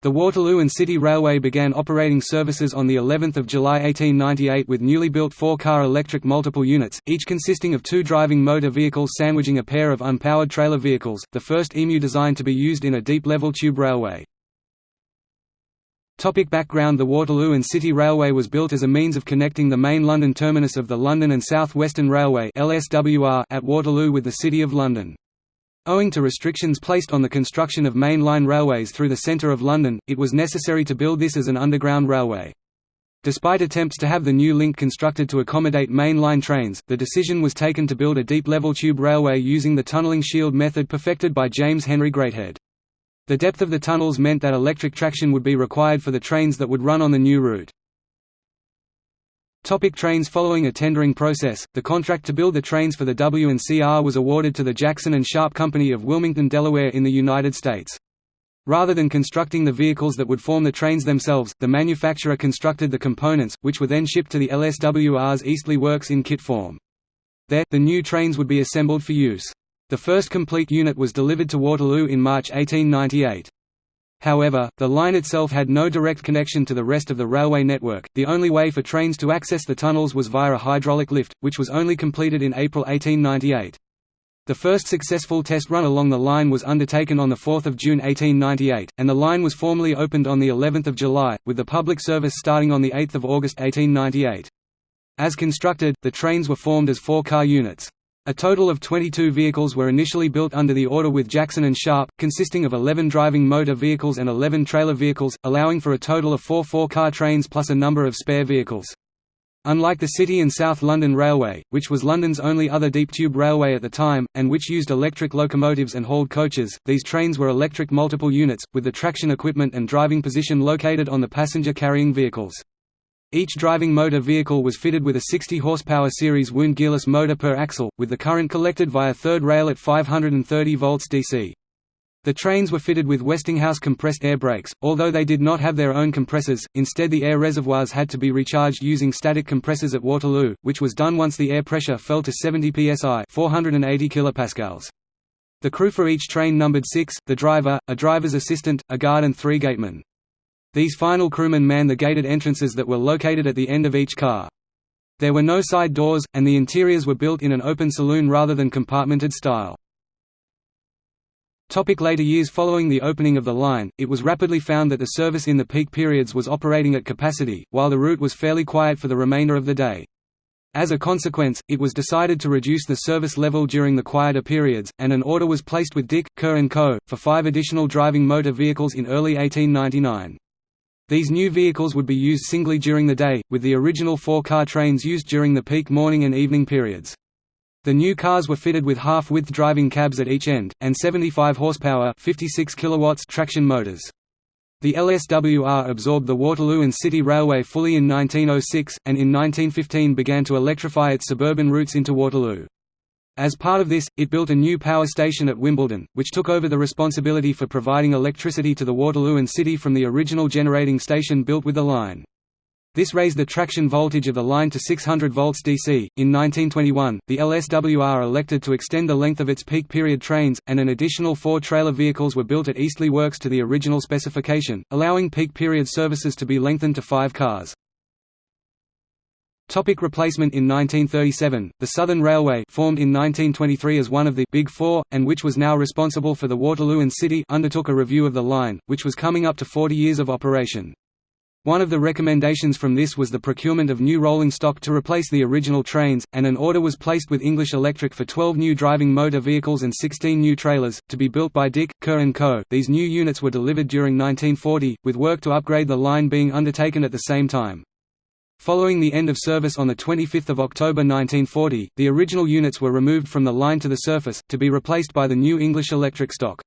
The Waterloo and City Railway began operating services on the 11th of July 1898 with newly built four-car electric multiple units, each consisting of two driving motor vehicles sandwiching a pair of unpowered trailer vehicles, the first EMU design to be used in a deep-level tube railway. Topic background The Waterloo and City Railway was built as a means of connecting the main London terminus of the London and South Western Railway at Waterloo with the City of London. Owing to restrictions placed on the construction of main line railways through the centre of London, it was necessary to build this as an underground railway. Despite attempts to have the new link constructed to accommodate main line trains, the decision was taken to build a deep-level tube railway using the tunnelling shield method perfected by James Henry Greathead. The depth of the tunnels meant that electric traction would be required for the trains that would run on the new route. Topic trains Following a tendering process, the contract to build the trains for the W&CR was awarded to the Jackson and Sharp Company of Wilmington, Delaware in the United States. Rather than constructing the vehicles that would form the trains themselves, the manufacturer constructed the components, which were then shipped to the LSWR's Eastleigh Works in kit form. There, the new trains would be assembled for use. The first complete unit was delivered to Waterloo in March 1898. However, the line itself had no direct connection to the rest of the railway network, the only way for trains to access the tunnels was via a hydraulic lift, which was only completed in April 1898. The first successful test run along the line was undertaken on 4 June 1898, and the line was formally opened on of July, with the public service starting on 8 August 1898. As constructed, the trains were formed as four-car units. A total of 22 vehicles were initially built under the order with Jackson and Sharp, consisting of 11 driving motor vehicles and 11 trailer vehicles, allowing for a total of four four-car trains plus a number of spare vehicles. Unlike the City and South London Railway, which was London's only other deep tube railway at the time, and which used electric locomotives and hauled coaches, these trains were electric multiple units, with the traction equipment and driving position located on the passenger-carrying vehicles. Each driving motor vehicle was fitted with a 60 horsepower series wound gearless motor per axle, with the current collected via third rail at 530 volts DC. The trains were fitted with Westinghouse compressed air brakes, although they did not have their own compressors, instead the air reservoirs had to be recharged using static compressors at Waterloo, which was done once the air pressure fell to 70 psi 480 kilopascals. The crew for each train numbered six, the driver, a driver's assistant, a guard and three gatemen. These final crewmen manned the gated entrances that were located at the end of each car. There were no side doors, and the interiors were built in an open saloon rather than compartmented style. Topic later years Following the opening of the line, it was rapidly found that the service in the peak periods was operating at capacity, while the route was fairly quiet for the remainder of the day. As a consequence, it was decided to reduce the service level during the quieter periods, and an order was placed with Dick, Kerr & Co., for five additional driving motor vehicles in early 1899. These new vehicles would be used singly during the day, with the original four-car trains used during the peak morning and evening periods. The new cars were fitted with half-width driving cabs at each end, and 75 horsepower 56 kilowatts traction motors. The LSWR absorbed the Waterloo and City Railway fully in 1906, and in 1915 began to electrify its suburban routes into Waterloo. As part of this, it built a new power station at Wimbledon, which took over the responsibility for providing electricity to the Waterloo and City from the original generating station built with the line. This raised the traction voltage of the line to 600 volts DC. In 1921, the LSWR elected to extend the length of its peak period trains, and an additional four trailer vehicles were built at Eastleigh Works to the original specification, allowing peak period services to be lengthened to five cars. Topic replacement In 1937, the Southern Railway formed in 1923 as one of the Big Four, and which was now responsible for the Waterloo and City undertook a review of the line, which was coming up to 40 years of operation. One of the recommendations from this was the procurement of new rolling stock to replace the original trains, and an order was placed with English Electric for 12 new driving motor vehicles and 16 new trailers, to be built by Dick, Kerr & Co. These new units were delivered during 1940, with work to upgrade the line being undertaken at the same time. Following the end of service on 25 October 1940, the original units were removed from the line to the surface, to be replaced by the new English electric stock.